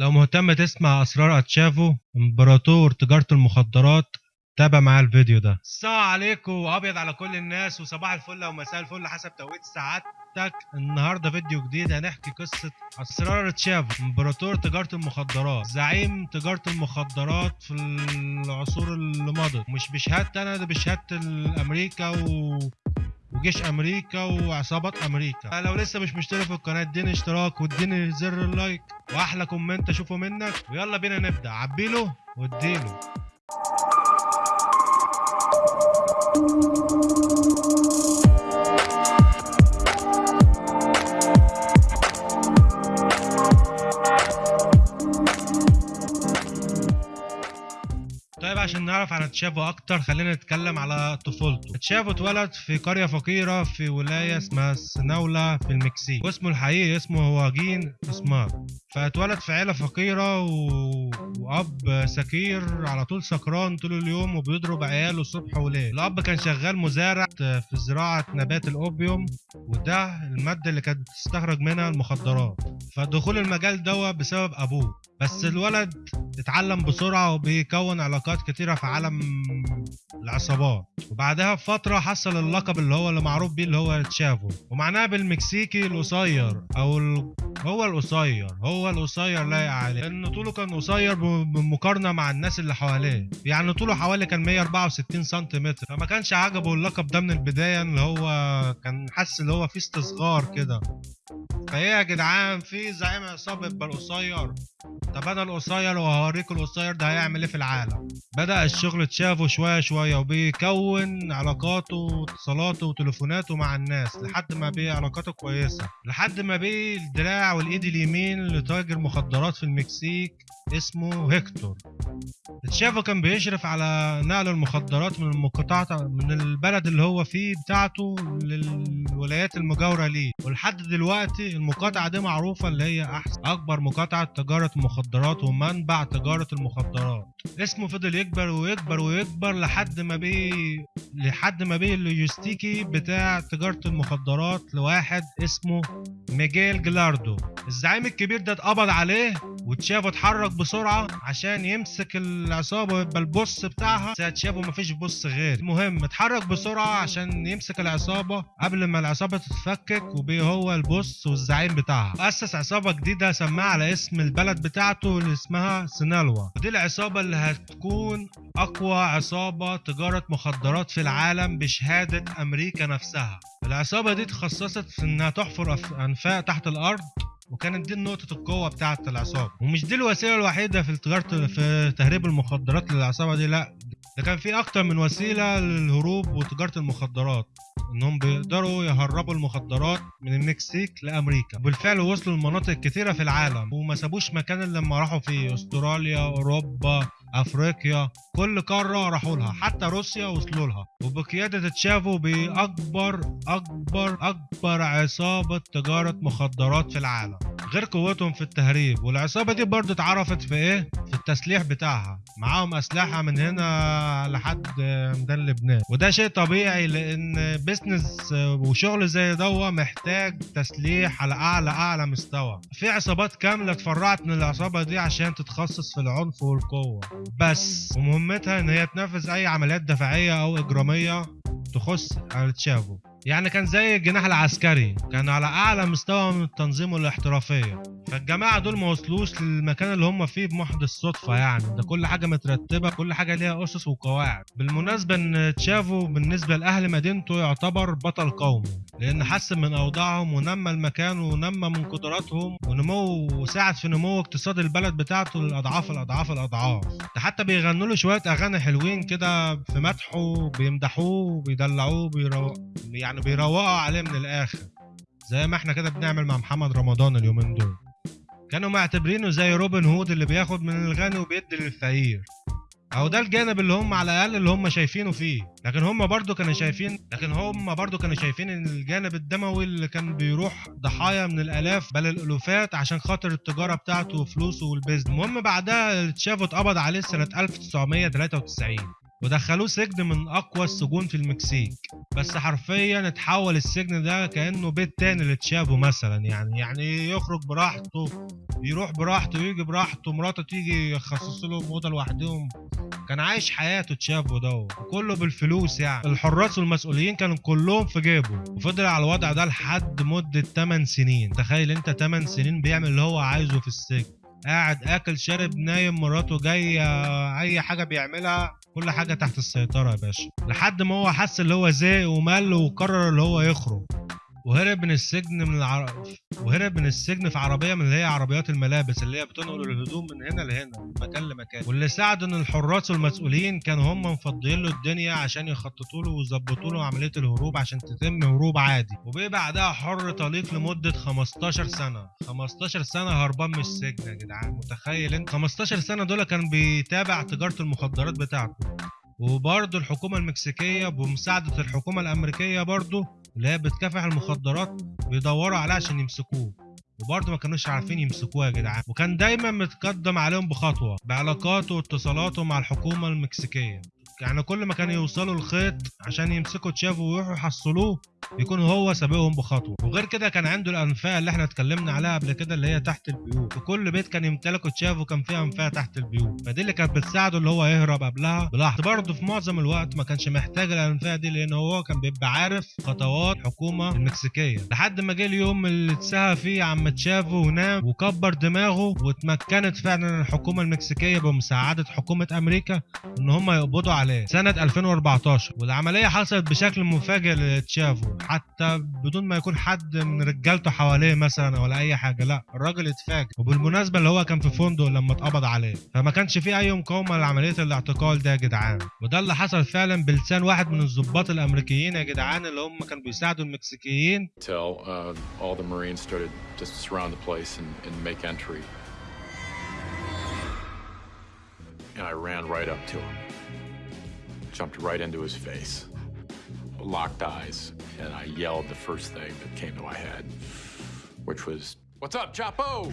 لو مهتم تسمع أسرار أتشافو إمبراطور تجارة المخدرات تابع معايا الفيديو ده. السلام عليكم وأبيض على كل الناس وصباح الفل أو مساء الفل حسب توقيت سعادتك. النهارده فيديو جديد هنحكي قصة أسرار تشافو إمبراطور تجارة المخدرات. زعيم تجارة المخدرات في العصور اللي مضت. مش بشهادتي أنا ده بشهادة أمريكا و وجيش أمريكا وعصابات أمريكا. لو لسه مش مشترك في القناة اديني اشتراك واديني زر ال like. وأحلى comment أشوفه منك. ويلا بينا نبدأ. عبيله واديله نعرف عن تشافو أكتر. خلينا نتكلم على طفولته. تشافو اتولد في قرية فقيرة في ولاية اسمها سينالوا في المكسيك واسمه الحقيقي اسمه هواجين إسمار. فاتولد في عيلة فقيرة و... وأب سكير على طول سكران طول اليوم وبيضرب عياله الصبح وليل. الأب كان شغال مزارع في زراعة نبات ال opium وده المادة اللي كانت بتستخرج منها المخدرات. فدخول المجال ده بسبب أبوه. بس الولد اتعلم بسرعة وبيكون علاقات كتيرة في عالم العصابات. وبعدها بفترة حصل اللقب اللي هو اللي معروف بيه اللي هو تشافو. ومعناها بالمكسيكي القصير أو ال... هو القصير هو القصير لايق عليه لأن طوله كان قصير بالمقارنة مع الناس اللي حواليه. يعني طوله حوالي كان 164 سنتيمتر. فما كانش عجبه اللقب ده من البداية اللي هو كان حاسس اللي هو فيه استصغار كده. فايه يا جدعان في زعيم عصابة يبقى القصير طب أنا القصير وهوريك القصير ده هيعمل إيه في العالم؟ بدأ الشغل تشافه شوية شوية وبيكون علاقاته واتصالاته وتليفوناته مع الناس لحد ما بقي علاقاته كويسة لحد ما بقي الدراع والإيد اليمين لتاجر مخدرات في المكسيك اسمه هيكتور. تشافو كان بيشرف على نقل المخدرات من المقاطعة من البلد اللي هو فيه بتاعته للولايات المجاورة ليه. ولحد دلوقتي المقاطعة دي معروفة اللي هي أحسن أكبر مقاطعة تجارة مخدرات ومنبع تجارة المخدرات. اسمه فضل يكبر ويكبر ويكبر لحد ما بيه لحد ما بيه اللوجستيكي بتاع تجارة المخدرات لواحد اسمه ميجيل جلاردو الزعيم الكبير ده اتقبض عليه وتشافو اتحرك بسرعة عشان يمسك العصابة ويبقى البوس بتاعها. ساعة شافو مفيش بوس غير. المهم اتحرك بسرعة عشان يمسك العصابة قبل ما العصابة تتفكك وبيه هو البوس والزعيم بتاعها. أسس عصابة جديدة سماها على اسم البلد بتاعته اللي اسمها سينالوا. ودي العصابة اللي هتكون أقوى عصابة تجارة مخدرات في العالم بشهادة أمريكا نفسها. العصابة دي تخصصت في إنها تحفر أنفاق تحت الأرض وكانت دي نقطة القوة بتاعة العصابة. ومش دي الوسيلة الوحيدة في تجارة في تهريب المخدرات للعصابة دي لا. ده كان في أكتر من وسيلة للهروب وتجارة المخدرات. إنهم بيقدروا يهربوا المخدرات من المكسيك لأمريكا. بالفعل وصلوا لمناطق كتيرة في العالم وما سابوش مكان لما راحوا فيه أستراليا أوروبا أفريقيا كل قارة راحوا لها حتى روسيا وصلوا لها. وبقيادة تشافو بأكبر أكبر أكبر عصابة تجارة مخدرات في العالم. غير قوتهم في التهريب. والعصابة دي برضه اتعرفت في إيه؟ في التسليح بتاعها. معاهم أسلحة من هنا لحد ميدان لبنان. وده شيء طبيعي لأن بيزنس وشغل زي ده محتاج تسليح على أعلى أعلى مستوى. في عصابات كاملة اتفرعت من العصابة دي عشان تتخصص في العنف والقوة. بس. ومهمتها إن هي تنفذ أي عمليات دفاعية أو إجرامية تخص تشافو يعني كان زي الجناح العسكري كان على أعلى مستوى من التنظيم والاحترافيه فالجماعة دول ما وصلوش للمكان اللي هم فيه بمحض الصدفة يعني. ده كل حاجة مترتبة كل حاجة ليها أسس وقواعد. بالمناسبة إن تشافو بالنسبة لأهل مدينته يعتبر بطل قومي لأن حسن من أوضاعهم ونمى المكان ونمى من قدراتهم ونمو وساعد في نمو اقتصاد البلد بتاعته للاضعاف الأضعاف الأضعاف. ده حتى بيغنوا له شوية أغاني حلوين كده في مدحه بيمدحوه وبيدلعوه بيرو... يعني بيروقوا عليه من الآخر. زي ما إحنا كده بنعمل مع محمد رمضان اليومين دول. كانوا معتبرينه زي روبن هود اللي بياخد من الغني وبيدي للفقير. أو ده الجانب اللي هم على الأقل اللي هم شايفينه فيه. لكن هم برضو كانوا شايفين لكن هم برضو كانوا شايفين إن الجانب الدموي اللي كان بيروح ضحايا من الألاف بل الألوفات عشان خاطر التجارة بتاعته وفلوسه وال business. المهم بعدها تشافو اتقبض عليه سنة 1993 ودخلوه سجن من أقوى السجون في المكسيك. بس حرفيا اتحول السجن ده كأنه بيت تاني لتشافو مثلا. يعني يعني يخرج براحته يروح براحته ويجي براحته مراته تيجي يخصص لهم اوضه لوحدهم. كان عايش حياته تشافو ده وكله بالفلوس يعني. الحراس والمسؤولين كانوا كلهم في جيبه. وفضل على الوضع ده لحد مدة 8 سنين. تخيل انت 8 سنين بيعمل اللي هو عايزه في السجن. قاعد آكل شارب نايم مراته جاية أي حاجة بيعملها. كل حاجة تحت السيطرة يا باشا لحد ما هو حس اللي هو زهق ومل وقرر اللي هو يخرج. وهرب من السجن من العر... وهرب من السجن في عربية من اللي هي عربيات الملابس اللي هي بتنقل الهدوم من هنا لهنا من مكان لمكان. واللي ساعد إن الحراس والمسؤولين كانوا هم مفضيين له الدنيا عشان يخططوا له ويظبطوا له عملية الهروب عشان تتم هروب عادي. وبقي بعدها حر طليق لمدة 15 سنة. 15 سنة هربان من السجن يا جدعان. متخيل انت؟ 15 سنة دول كان بيتابع تجارة المخدرات بتاعته. وبرضه الحكومة المكسيكية بمساعدة الحكومة الأمريكية برضه اللي هي بتكافح المخدرات بيدوروا عليه عشان يمسكوه. وبرضه ما كانوش عارفين يمسكوه يا جدعان. وكان دايما متقدم عليهم بخطوة بعلاقاته واتصالاته مع الحكومة المكسيكية. يعني كل ما كانوا يوصلوا الخيط عشان يمسكوا تشافو ويروحوا يحصلوه يكون هو سابقهم بخطوة. وغير كده كان عنده الانفاق اللي إحنا اتكلمنا عليها قبل كده اللي هي تحت البيوت. وكل بيت كان يمتلكه تشافو كان فيه انفاق تحت البيوت. فدي اللي كانت بتساعده اللي هو يهرب قبلها. بلحظه برضه في معظم الوقت ما كانش محتاج الانفاق دي لأن هو كان بيبقى عارف خطوات الحكومة المكسيكية. لحد ما جه اليوم اللي اتسهى فيه عم تشافو ونام وكبر دماغه واتمكنت فعلا الحكومة المكسيكية بمساعدة حكومة أمريكا إن هم يقبضوا عليه. سنة 2014 والعملية حصلت بشكل مفاجئ لتشافو. حتى بدون ما يكون حد من رجالته حواليه مثلا ولا أي حاجة لا الراجل اتفاجئ. وبالمناسبة اللي هو كان في فندق لما اتقبض عليه فما كانش في أي مقاومة لعملية الاعتقال ده يا جدعان. وده اللي حصل فعلا بلسان واحد من الضباط الأمريكيين يا جدعان اللي هم كانوا بيساعدوا المكسيكيين. And I ran right up to him, jumped right into his face, locked eyes, and I yelled the first thing that came to my head, which was, What's up, Chapo?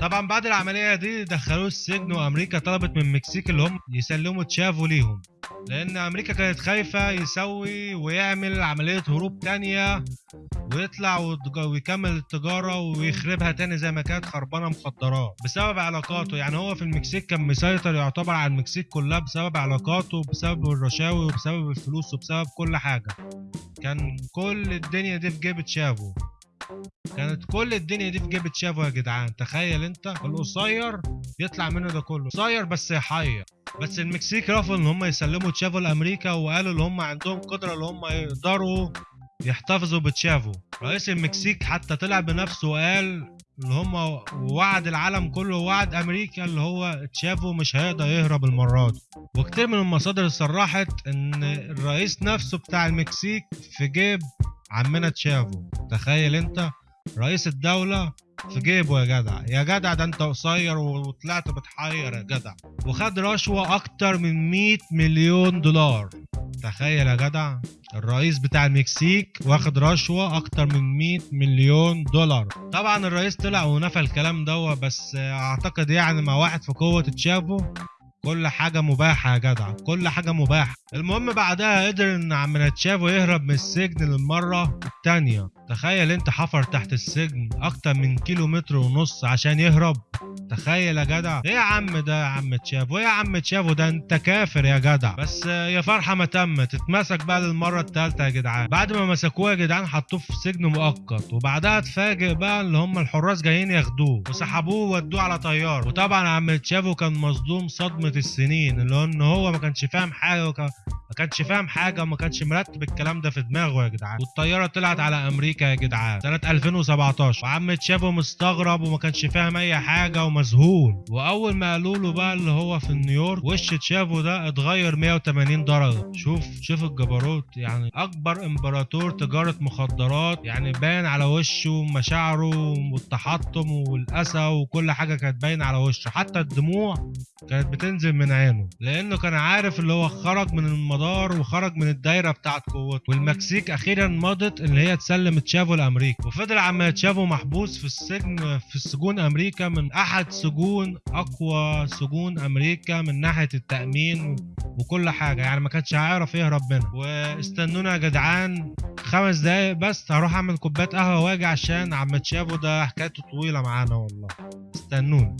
طبعا بعد العملية دي دخلوه السجن وامريكا طلبت من المكسيك اللي هم يسلموا تشافو ليهم لأن أمريكا كانت خايفة يسوي ويعمل عملية هروب تانية ويطلع ويكمل التجارة ويخربها تاني زي ما كانت خربانة مخدرات بسبب علاقاته. يعني هو في المكسيك كان مسيطر يعتبر على المكسيك كلها بسبب علاقاته بسبب الرشاوي وبسبب الفلوس وبسبب كل حاجة. كان كل الدنيا دي في جيب تشافو. كانت كل الدنيا دي في جيب تشافو يا جدعان. تخيل انت القصير يطلع منه ده كله. قصير بس يحير بس المكسيك رفضوا إن هم يسلموا تشافو لأمريكا وقالوا إن هم عندهم قدرة إن هم يقدروا يحتفظوا بتشافو. رئيس المكسيك حتى طلع بنفسه وقال إن هم وعد العالم كله ووعد أمريكا اللي هو تشافو مش هيقدر يهرب المرة دي. وكتير من المصادر صرحت إن الرئيس نفسه بتاع المكسيك في جيب عمنا تشافو. تخيل أنت رئيس الدولة في جيبه يا جدع. يا جدع ده انت قصير وطلعت بتحير يا جدع. وخد رشوة أكتر من 100 مليون دولار. تخيل يا جدع. الرئيس بتاع المكسيك واخد رشوة أكتر من 100 مليون دولار. طبعا الرئيس طلع ونفى الكلام ده بس أعتقد يعني مع واحد في قوة تشافو. كل حاجة مباحة يا جدع كل حاجة مباحة. المهم بعدها قدر إن عم تشافو يهرب من السجن للمرة التانية. تخيل أنت حفر تحت السجن أكتر من كيلو متر ونص عشان يهرب. تخيل يا جدع. إيه يا عم ده يا عم تشافو؟ إيه يا عم تشافو؟ ده أنت كافر يا جدع. بس يا فرحة ما تمت. اتمسك بقى للمرة التالتة يا جدعان. بعد ما مسكوه يا جدعان حطوه في سجن مؤقت. وبعدها اتفاجئ بقى اللي هم الحراس جايين ياخدوه. وسحبوه وودوه على طيار. وطبعا عم تشافو كان مصدوم صدمة السنين اللي هو إن هو ما كانش فاهم حاجة وكان ما كانش فاهم حاجة وما كانش مرتب الكلام ده في دماغه يا جدعان. والطيارة طلعت على أمريكا يا جدعان. سنة 2017 وعم تشافو مستغرب وما كانش فاهم أي حاجة ومذهول. وأول ما قالوا له بقى اللي هو في نيويورك وش تشافو ده؟ اتغير 180 درجة. شوف شوف الجبروت. يعني أكبر إمبراطور تجارة مخدرات. يعني باين على وشه مشاعره والتحطم والاسى وكل حاجة كانت باينة على وشه. حتى الدموع كانت بتنزل من عينه. لأنه كان عارف اللي هو خرج من المدار وخرج من الدايرة بتاعت قوته. والمكسيك أخيرا مضت اللي هي تسلم تشافو لأمريكا. وفضل عم تشافو محبوس في السجن في السجون أمريكا من أحد سجون أقوى سجون أمريكا من ناحية التأمين وكل حاجة. يعني ما كانش هيعرف يهرب منها. واستنونا يا جدعان خمس دقايق بس. هروح أعمل كوباية قهوة وأجي عشان عم تشافو. ده حكايته طويلة معانا والله. استنوني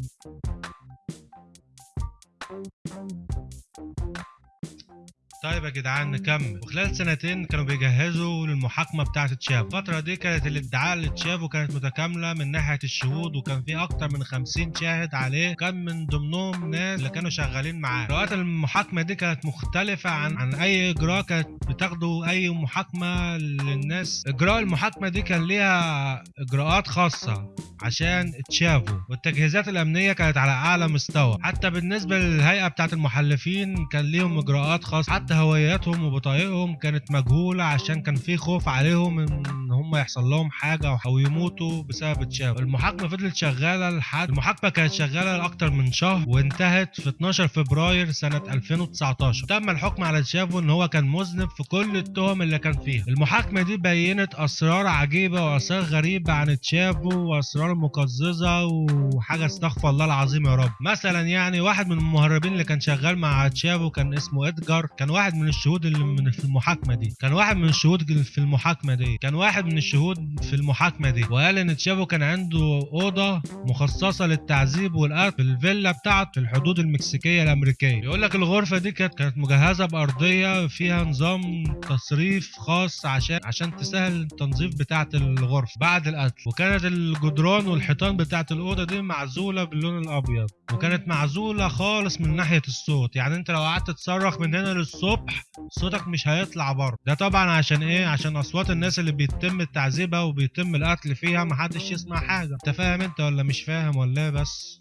طيب يا جدعان نكمل. وخلال سنتين كانوا بيجهزوا للمحاكمة بتاعة تشافو الفترة دي كانت الادعاء لتشافو كانت متكاملة من ناحية الشهود وكان في أكتر من 50 شاهد عليه. كان من ضمنهم ناس اللي كانوا شغالين معاه. اجراءات المحاكمة دي كانت مختلفة عن عن أي إجراء كانت بتاخده أي محاكمة للناس. إجراء المحاكمة دي كان ليها إجراءات خاصة عشان تشافو والتجهيزات الأمنية كانت على أعلى مستوى. حتى بالنسبة للهيئة بتاعة المحلفين كان ليهم إجراءات خاصة. حتى هوياتهم وبطايقهم كانت مجهولة عشان كان في خوف عليهم ان هم يحصل لهم حاجة أو يموتوا بسبب تشافو المحاكمة فضلت شغالة لحد المحاكمة كانت شغالة لأكتر من شهر وانتهت في 12 فبراير سنة 2019 تم الحكم على تشافو إن هو كان مذنب في كل التهم اللي كان فيها. المحاكمة دي بينت أسرار عجيبة وأسرار غريبة عن تشافو وأسرار مقززة وحاجة استغفر الله العظيم يا رب. مثلا يعني واحد من المهربين اللي كان شغال مع تشافو كان اسمه إدجار. كان واحد من الشهود اللي من في المحاكمة دي. كان واحد من الشهود في المحاكمة دي. كان واحد من الشهود في المحاكمة دي. وقال إن تشافو كان عنده أوضة مخصصة للتعذيب والقتل في الفيلا بتاعته في الحدود المكسيكية الأمريكية. يقول لك الغرفة دي كانت كانت مجهزة بأرضية فيها نظام تصريف خاص عشان عشان تسهل التنظيف بتاعة الغرفة بعد القتل. وكانت الجدران والحيطان بتاعة الأوضة دي معزولة باللون الأبيض. وكانت معزولة خالص من ناحية الصوت. يعني أنت لو قعدت تصرخ من هنا للصبح صوتك مش هيطلع بره. ده طبعا عشان إيه؟ عشان أصوات الناس اللي بيتم تعذيبها وبيتم القتل فيها محدش يسمع حاجة. انت فاهم انت ولا مش فاهم ولا إيه بس؟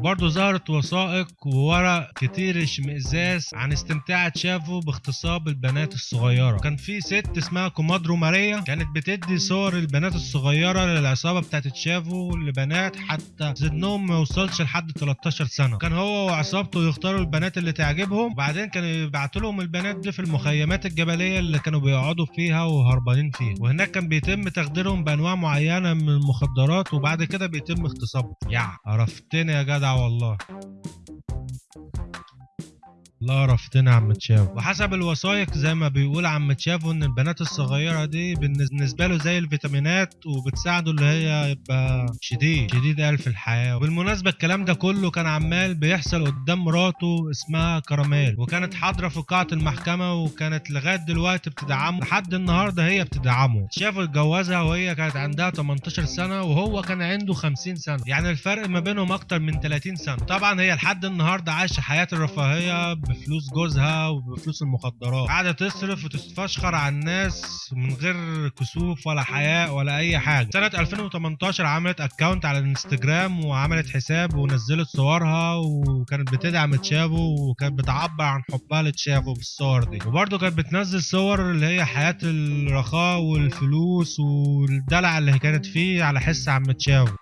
برضه ظهرت وثائق وورق كتير اشمئزاز عن استمتاع تشافو باغتصاب البنات الصغيرة. كان في ست اسمها كومادرو ماريا كانت بتدي صور البنات الصغيرة للعصابة بتاعت تشافو لبنات حتى سنهم ما يوصلش لحد 13 سنة. كان هو وعصابته يختاروا البنات اللي تعجبهم وبعدين كانوا يبعتوا لهم البنات دي في المخيمات الجبلية اللي كانوا بيقعدوا فيها وهربانين فيها. وهناك كان بيتم تخديرهم بأنواع معينة من المخدرات وبعد كده بيتم اغتصابهم. يا عرفتني يا جدع. والله. الله عرفتنا عم تشافو وحسب الوثائق زي ما بيقول عم تشافو إن البنات الصغيرة دي بالنسبة له زي الفيتامينات وبتساعده اللي هي يبقى شديد شديد قال في الحياة. وبالمناسبة الكلام ده كله كان عمال بيحصل قدام مراته اسمها كراميل. وكانت حاضرة في قاعة المحكمة وكانت لغاية دلوقتي بتدعمه. لحد النهارده هي بتدعمه. تشافو اتجوزها وهي كانت عندها 18 سنة وهو كان عنده 50 سنة. يعني الفرق ما بينهم أكتر من 30 سنة. طبعا هي لحد النهارده عايشة حياة الرفاهية بفلوس جوزها وبفلوس المخدرات. قاعدة تصرف وتتفشخر على الناس من غير كسوف ولا حياء ولا أي حاجة. سنة 2018 عملت account على الانستجرام وعملت حساب ونزلت صورها وكانت بتدعم تشافو وكانت بتعبر عن حبها لتشافو بالصور دي. وبرده كانت بتنزل صور اللي هي حياة الرخاء والفلوس والدلع اللي كانت فيه على حس عم تشافو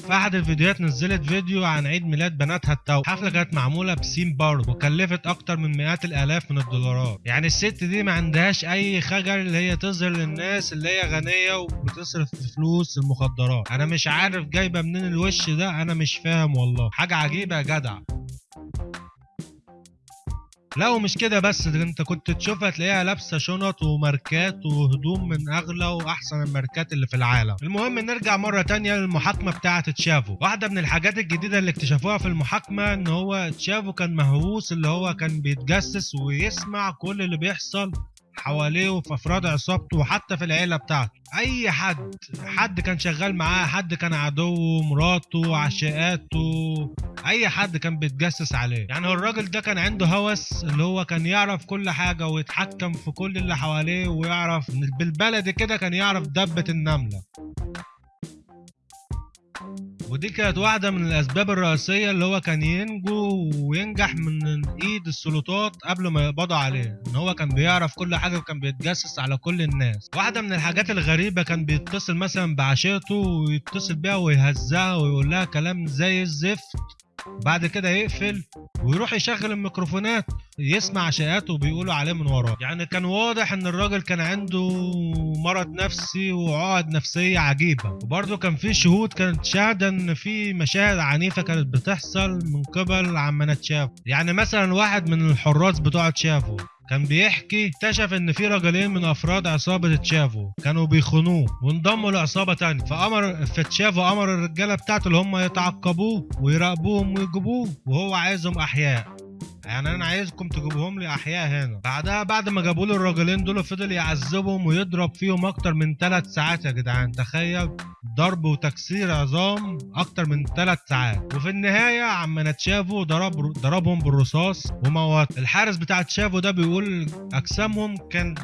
في أحد الفيديوهات نزلت فيديو عن عيد ميلاد بناتها التوأم. حفلة كانت معمولة بسيم بارك وكلفت أكتر من مئات الآلاف من الدولارات. يعني الست دي ما عندهاش أي خجل اللي هي تظهر للناس اللي هي غنية وبتصرف فلوس المخدرات. أنا مش عارف جايبة منين الوش ده أنا مش فاهم والله. حاجة عجيبة يا جدع. لا ومش كده بس ده انت كنت تشوفها تلاقيها لابسة شنط وماركات وهدوم من أغلى وأحسن الماركات اللي في العالم. المهم نرجع مرة تانية للمحاكمة بتاعة تشافو. واحدة من الحاجات الجديدة اللي اكتشفوها في المحاكمة إن هو تشافو كان مهووس اللي هو كان بيتجسس ويسمع كل اللي بيحصل. حواليه وفي أفراد عصابته وحتى في العيلة بتاعته. أي حد حد كان شغال معاه حد كان عدوه مراته عشاقاته أي حد كان بيتجسس عليه. يعني هو الراجل ده كان عنده هوس اللي هو كان يعرف كل حاجة ويتحكم في كل اللي حواليه ويعرف بالبلدي كده كان يعرف دبة النملة. ودي كانت واحدة من الأسباب الرئيسية اللي هو كان ينجو وينجح من إيد السلطات قبل ما يقبضوا عليه. إن هو كان بيعرف كل حاجة وكان بيتجسس على كل الناس. واحدة من الحاجات الغريبة كان بيتصل مثلا بعشيرته ويتصل بيها ويهزها ويقول لها كلام زي الزفت. بعد كده يقفل ويروح يشغل الميكروفونات يسمع عشاءاته وبيقولوا عليه من وراه. يعني كان واضح إن الراجل كان عنده مرض نفسي وعقد نفسية عجيبة. وبرضه كان في شهود كانت شاهدة إن في مشاهد عنيفة كانت بتحصل من قبل عمنا تشافو يعني مثلا واحد من الحراس بتوع تشافو كان بيحكي اكتشف إن في رجلين من أفراد عصابة تشافو كانوا بيخونوه وانضموا لعصابة تانية. فأمر فتشافو أمر الرجالة بتاعته اللي هم يتعقبوه ويراقبوهم ويجيبوه وهو عايزهم أحياء. يعني أنا عايزكم تجيبوهم لي أحياء هنا. بعدها بعد ما جابوا له الراجلين دول فضل يعذبهم ويضرب فيهم أكتر من ثلاث ساعات يا جدعان. تخيل ضرب وتكسير عظام أكتر من ثلاث ساعات. وفي النهاية عمنا تشافو ضرب ضربهم بالرصاص وموت. الحارس بتاع تشافو ده بيقول أجسامهم كان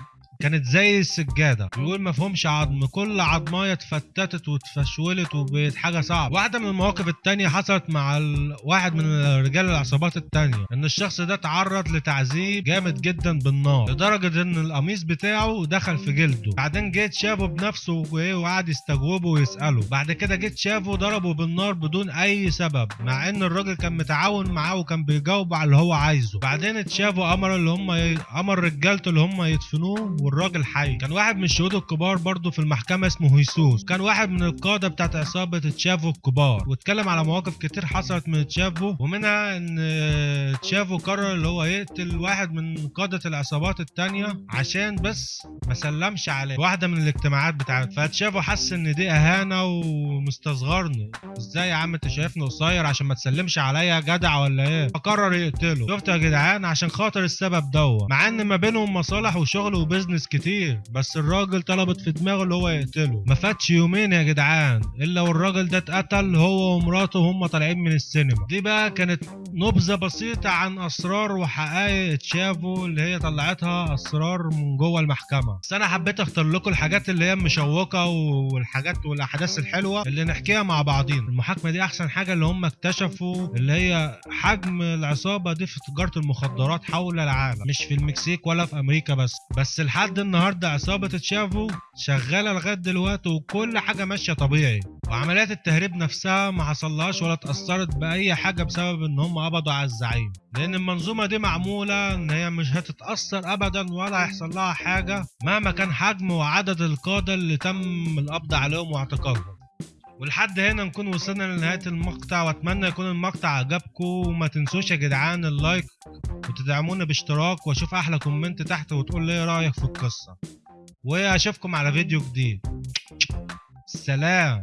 كانت زي السجادة. بيقول ما فيهمش عظم. كل عظماية اتفتتت واتفشولت وبقت حاجة صعبة. واحدة من المواقف التانية حصلت مع. واحد من رجال العصابات التانية. إن الشخص ده تعرض لتعذيب جامد جدا بالنار لدرجة إن القميص بتاعه دخل في جلده. بعدين جيت شافه بنفسه وإيه وقعد يستجوبه ويسأله. بعد كده جيت شافه ضربه بالنار بدون أي سبب مع إن الراجل كان متعاون معاه وكان بيجاوب على اللي هو عايزه. بعدين اتشافوا أمر اللي هم ي... أمر رجالته اللي هم يدفنوه والراجل حي. كان واحد من الشهود الكبار برضه في المحكمة اسمه هيسوس. كان واحد من القادة بتاعت عصابة تشافو الكبار. واتكلم على مواقف كتير حصلت من تشافو ومنها إن تشافو قرر اللي هو يقتل واحد من قادة العصابات التانية عشان بس ما سلمش عليه. واحدة من الاجتماعات بتاعت فتشافو حس إن دي إهانة ومستصغرني إزاي يا عم أنت شايفني قصير عشان ما تسلمش عليا جدع ولا إيه؟ فقرر يقتله. شفت يا جدعان؟ عشان خاطر السبب دوت مع إن ما بينهم مصالح وشغل و business كتير بس الراجل طلبت في دماغه اللي هو يقتله. ما فاتش يومين يا جدعان إلا والراجل ده اتقتل هو ومراته وهم طالعين من السينما. دي بقى كانت نبذة بسيطة عن أسرار وحقائق تشافو اللي هي طلعتها أسرار من جوه المحكمة. بس أنا حبيت أختار لكم الحاجات اللي هي مشوقة والحاجات والأحداث الحلوة اللي نحكيها مع بعضين المحاكمة دي أحسن حاجة اللي هم اكتشفوا اللي هي حجم العصابة دي في تجارة المخدرات حول العالم. مش في المكسيك ولا في أمريكا بس بس لحد النهارده عصابة تشافو شغالة لغاية دلوقتي وكل حاجة ماشية طبيعي. وعمليات التهريب نفسها ما حصلهاش ولا اتاثرت بأي حاجة بسبب إن هم قبضوا على الزعيم. لأن المنظومة دي معمولة إن هي مش هتتأثر ابدا ولا هيحصل لها حاجة مهما كان حجم وعدد القادة اللي تم القبض عليهم واعتقالهم ولحد هنا نكون وصلنا لنهاية المقطع وأتمنى يكون المقطع عجبكم. وما تنسوش يا جدعان ال like وتدعمونا باشتراك وأشوف أحلى كومنت تحت وتقول لي إيه رأيك في القصة. وأشوفكم على فيديو جديد. سلام.